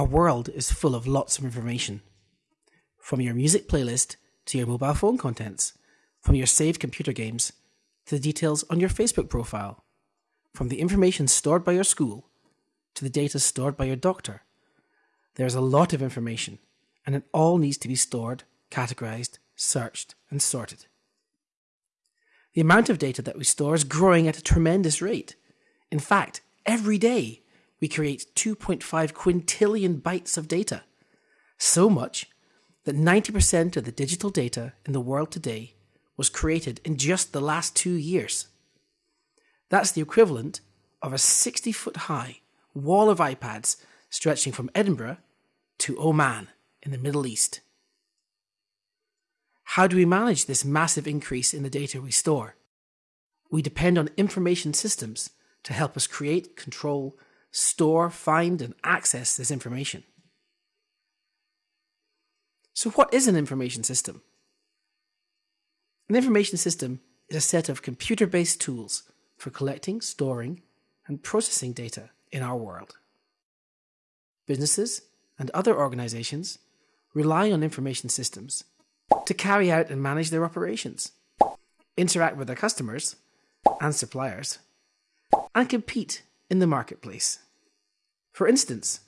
Our world is full of lots of information. From your music playlist to your mobile phone contents, from your saved computer games to the details on your Facebook profile, from the information stored by your school to the data stored by your doctor. There is a lot of information, and it all needs to be stored, categorized, searched, and sorted. The amount of data that we store is growing at a tremendous rate. In fact, every day we create 2.5 quintillion bytes of data. So much that 90% of the digital data in the world today was created in just the last two years. That's the equivalent of a 60 foot high wall of iPads stretching from Edinburgh to Oman in the Middle East. How do we manage this massive increase in the data we store? We depend on information systems to help us create, control, store, find, and access this information. So, what is an information system? An information system is a set of computer based tools for collecting, storing, and processing data in our world. Businesses and other organizations rely on information systems to carry out and manage their operations, interact with their customers and suppliers, and compete in the marketplace. For instance,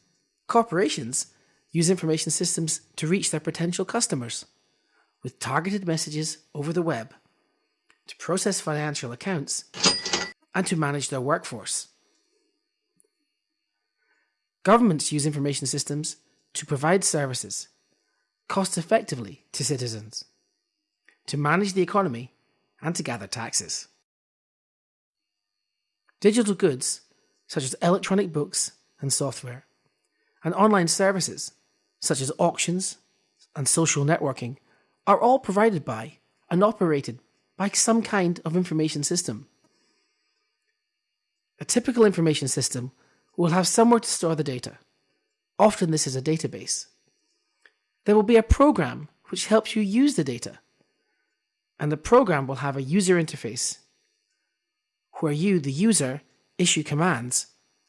corporations use information systems to reach their potential customers with targeted messages over the web, to process financial accounts, and to manage their workforce. Governments use information systems to provide services cost effectively to citizens, to manage the economy, and to gather taxes. Digital goods, such as electronic books and software, and online services, such as auctions and social networking, are all provided by and operated by some kind of information system. A typical information system will have somewhere to store the data. Often, this is a database. There will be a program which helps you use the data, and the program will have a user interface where you, the user, issue commands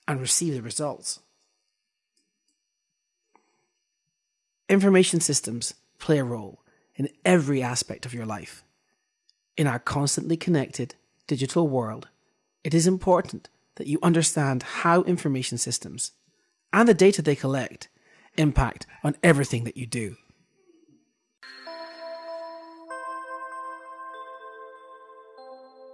and receive the results. Information systems play a role in every aspect of your life. In our constantly connected digital world, it is important that you understand how information systems and the data they collect impact on everything that you do.